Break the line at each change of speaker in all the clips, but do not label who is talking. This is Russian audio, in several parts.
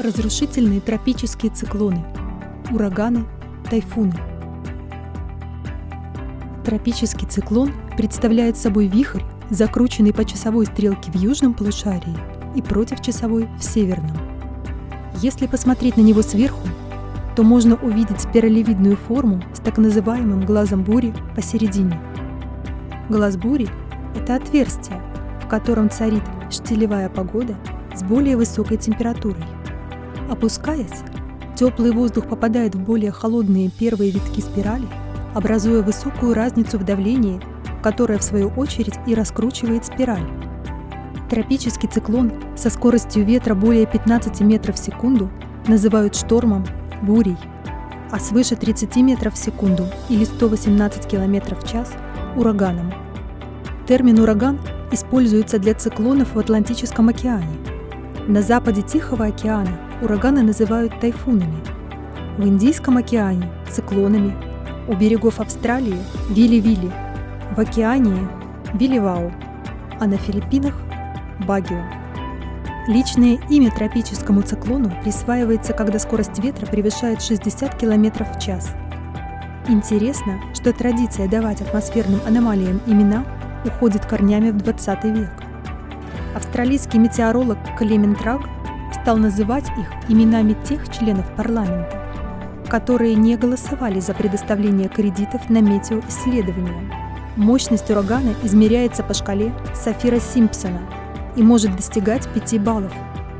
разрушительные тропические циклоны, ураганы, тайфуны. Тропический циклон представляет собой вихрь, закрученный по часовой стрелке в южном полушарии и против часовой в северном. Если посмотреть на него сверху, то можно увидеть спиралевидную форму с так называемым глазом бури посередине. Глаз бури – это отверстие, в котором царит штилевая погода с более высокой температурой. Опускаясь, теплый воздух попадает в более холодные первые витки спирали, образуя высокую разницу в давлении, которая в свою очередь и раскручивает спираль. Тропический циклон со скоростью ветра более 15 метров в секунду называют штормом, бурей, а свыше 30 метров в секунду или 118 км в час – ураганом. Термин «ураган» используется для циклонов в Атлантическом океане. На западе Тихого океана ураганы называют тайфунами, в Индийском океане – циклонами, у берегов Австралии – вили-вили, в Океании – виливау, а на Филиппинах Багио. Личное имя тропическому циклону присваивается, когда скорость ветра превышает 60 км в час. Интересно, что традиция давать атмосферным аномалиям имена уходит корнями в 20 век. Австралийский метеоролог Клемент Раг стал называть их именами тех членов парламента, которые не голосовали за предоставление кредитов на метеоисследования. Мощность урагана измеряется по шкале Сафира-Симпсона – и может достигать 5 баллов,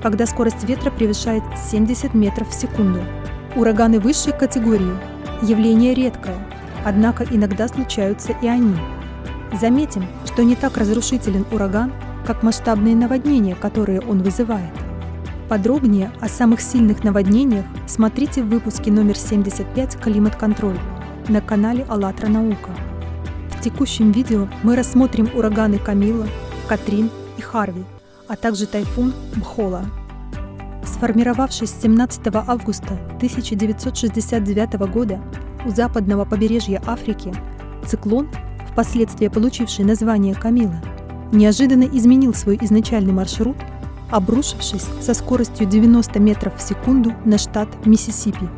когда скорость ветра превышает 70 метров в секунду. Ураганы высшей категории – явление редкое, однако иногда случаются и они. Заметим, что не так разрушителен ураган, как масштабные наводнения, которые он вызывает. Подробнее о самых сильных наводнениях смотрите в выпуске номер 75 «Климат-контроль» на канале АЛЛАТРА Наука. В текущем видео мы рассмотрим ураганы Камила, Катрин и Харви, а также тайфун Бхола. Сформировавшись 17 августа 1969 года у западного побережья Африки, циклон, впоследствии получивший название Камила, неожиданно изменил свой изначальный маршрут, обрушившись со скоростью 90 метров в секунду на штат Миссисипи.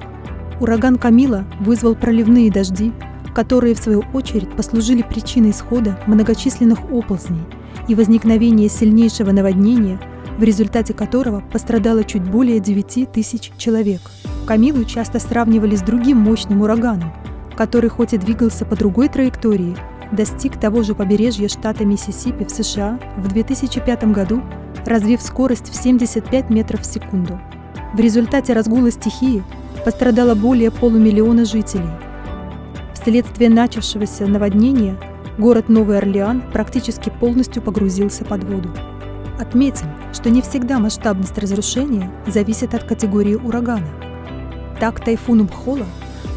Ураган Камила вызвал проливные дожди, которые в свою очередь послужили причиной исхода многочисленных оползней – и возникновение сильнейшего наводнения, в результате которого пострадало чуть более 9 тысяч человек. Камилу часто сравнивали с другим мощным ураганом, который хоть и двигался по другой траектории, достиг того же побережья штата Миссисипи в США в 2005 году, развив скорость в 75 метров в секунду. В результате разгула стихии пострадало более полумиллиона жителей. Вследствие начавшегося наводнения город Новый Орлеан практически полностью погрузился под воду. Отметим, что не всегда масштабность разрушения зависит от категории урагана. Так тайфуну Бхола,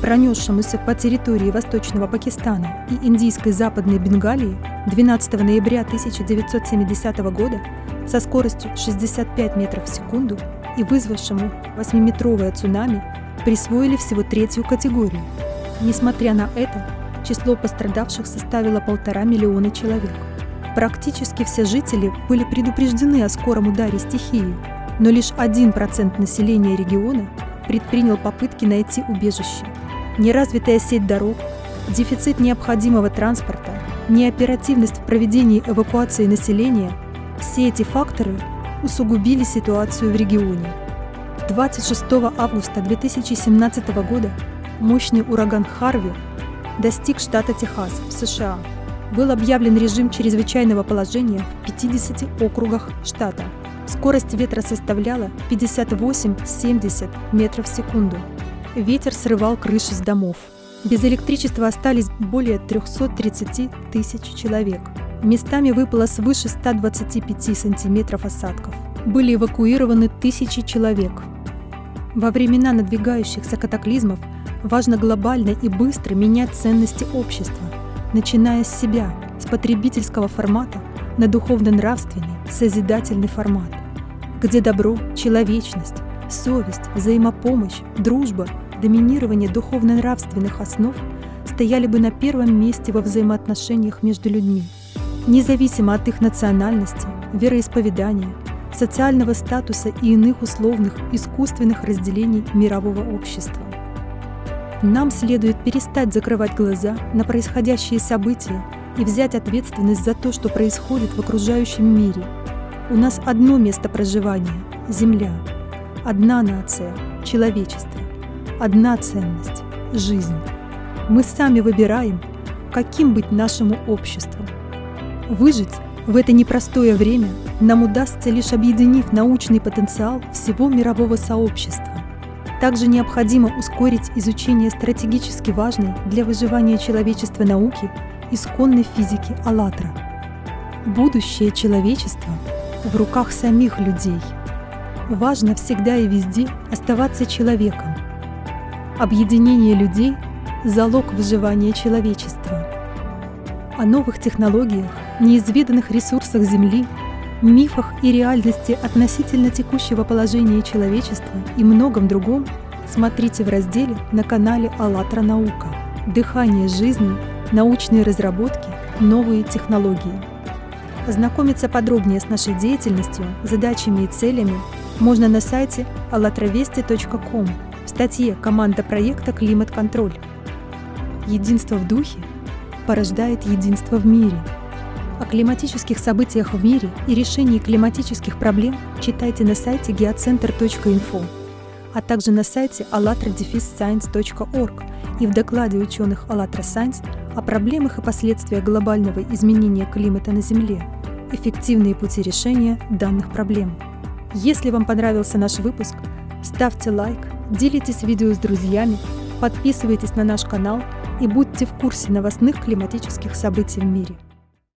пронесшемуся по территории Восточного Пакистана и Индийской Западной Бенгалии 12 ноября 1970 года со скоростью 65 метров в секунду и вызвавшему 8-метровое цунами, присвоили всего третью категорию. Несмотря на это, число пострадавших составило полтора миллиона человек. Практически все жители были предупреждены о скором ударе стихии, но лишь 1% населения региона предпринял попытки найти убежище. Неразвитая сеть дорог, дефицит необходимого транспорта, неоперативность в проведении эвакуации населения – все эти факторы усугубили ситуацию в регионе. 26 августа 2017 года мощный ураган Харви достиг штата Техас в США. Был объявлен режим чрезвычайного положения в 50 округах штата. Скорость ветра составляла 58-70 метров в секунду. Ветер срывал крыши с домов. Без электричества остались более 330 тысяч человек. Местами выпало свыше 125 сантиметров осадков. Были эвакуированы тысячи человек. Во времена надвигающихся катаклизмов важно глобально и быстро менять ценности общества, начиная с себя, с потребительского формата на духовно-нравственный, созидательный формат, где добро, человечность, совесть, взаимопомощь, дружба, доминирование духовно-нравственных основ стояли бы на первом месте во взаимоотношениях между людьми, независимо от их национальности, вероисповедания, социального статуса и иных условных искусственных разделений мирового общества. Нам следует перестать закрывать глаза на происходящие события и взять ответственность за то, что происходит в окружающем мире. У нас одно место проживания – Земля, одна нация – человечество, одна ценность – жизнь. Мы сами выбираем, каким быть нашему обществу. Выжить в это непростое время нам удастся лишь объединив научный потенциал всего мирового сообщества. Также необходимо ускорить изучение стратегически важной для выживания человечества науки исконной физики «АЛЛАТРА». Будущее человечества в руках самих людей. Важно всегда и везде оставаться человеком. Объединение людей – залог выживания человечества. О новых технологиях, неизведанных ресурсах Земли, мифах и реальности относительно текущего положения человечества и многом другом смотрите в разделе на канале «АЛЛАТРА Наука». Дыхание жизни научные разработки, новые технологии. Ознакомиться подробнее с нашей деятельностью, задачами и целями можно на сайте allatravesti.com в статье «Команда проекта «Климат-контроль». Единство в духе порождает единство в мире. О климатических событиях в мире и решении климатических проблем читайте на сайте geocenter.info, а также на сайте allatradefisscience.org и в докладе ученых «АЛЛАТРА Science о проблемах и последствиях глобального изменения климата на Земле, эффективные пути решения данных проблем. Если вам понравился наш выпуск, ставьте лайк, делитесь видео с друзьями, подписывайтесь на наш канал и будьте в курсе новостных климатических событий в мире.